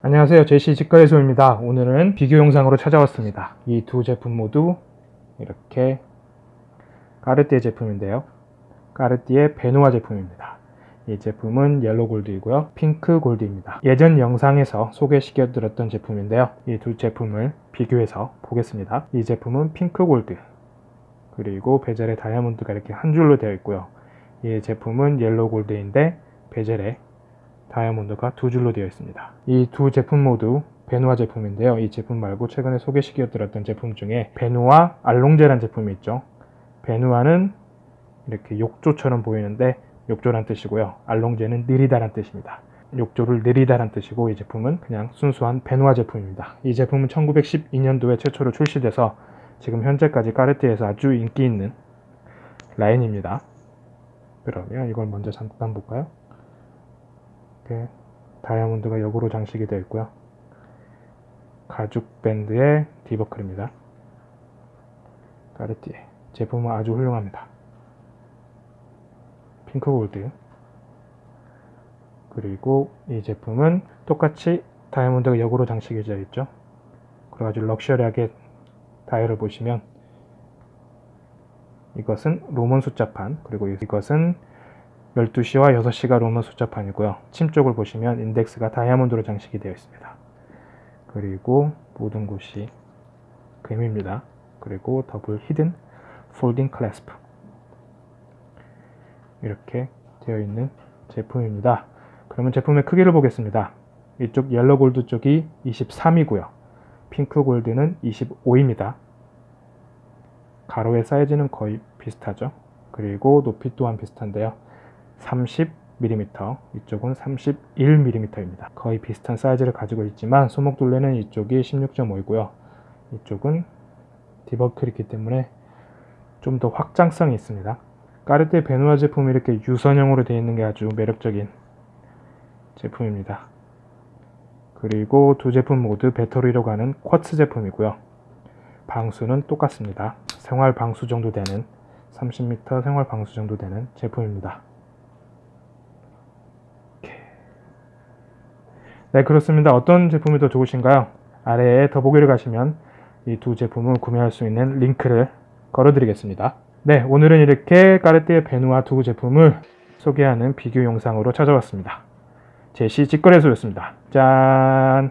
안녕하세요. 제시 직거래소입니다. 오늘은 비교 영상으로 찾아왔습니다. 이 두 제품 모두 이렇게 까르띠에 제품인데요. 까르띠에 베누아 제품입니다. 이 제품은 옐로 골드이고요. 핑크 골드입니다. 예전 영상에서 소개시켜 드렸던 제품인데요. 이 두 제품을 비교해서 보겠습니다. 이 제품은 핑크 골드 그리고 베젤에 다이아몬드가 이렇게 한 줄로 되어 있고요. 이 제품은 옐로 골드인데 베젤에 다이아몬드가 두 줄로 되어 있습니다. 이 두 제품 모두 베누아 제품인데요. 이 제품 말고 최근에 소개시켜 드렸던 제품 중에 베누아 알롱제란 제품이 있죠. 베누아는 이렇게 욕조처럼 보이는데 욕조란 뜻이고요. 알롱제는 느리다란 뜻입니다. 욕조를 느리다란 뜻이고 이 제품은 그냥 순수한 베누아 제품입니다. 이 제품은 1912년도에 최초로 출시돼서 지금 현재까지 까르띠에서 아주 인기 있는 라인입니다. 그러면 이걸 먼저 잠깐 볼까요? 이렇게 다이아몬드가 역으로 장식이 되어 있고요. 가죽 밴드의 디버클입니다. 까르띠에 제품은 아주 훌륭합니다. 핑크 골드 그리고 이 제품은 똑같이 다이아몬드가 역으로 장식이 되어 있죠. 아주 럭셔리하게 다이얼을 보시면 이것은 Roman 숫자판 그리고 이것은 12시와 6시가 로마 숫자판이고요. 침 쪽을 보시면 인덱스가 다이아몬드로 장식이 되어 있습니다. 그리고 모든 곳이 금입니다. 그리고 double hidden folding clasp 이렇게 되어 있는 제품입니다. 그러면 제품의 크기를 보겠습니다. 이쪽 옐로 골드 쪽이 23이고요. 핑크 골드는 25입니다. 가로의 사이즈는 거의 비슷하죠. 그리고 높이 또한 비슷한데요. 30mm, 이쪽은 31mm입니다. 거의 비슷한 사이즈를 가지고 있지만 소목둘레는 이쪽이 16.5이고요. 이쪽은 디버클이기 때문에 좀 더 확장성이 있습니다. 까르띠 베누아 제품이 이렇게 유선형으로 되어 있는 게 아주 매력적인 제품입니다. 그리고 두 제품 모두 배터리로 가는 쿼츠 제품이고요. 방수는 똑같습니다. 생활 방수 정도 되는 30m 생활 방수 정도 되는 제품입니다. 네 그렇습니다. 어떤 제품이 더 좋으신가요? 아래에 더보기를 가시면 이 두 제품을 구매할 수 있는 링크를 걸어 드리겠습니다. 네 오늘은 이렇게 까르띠에 베누아 두 제품을 소개하는 비교 영상으로 찾아왔습니다. 제시 직거래소였습니다. 짠!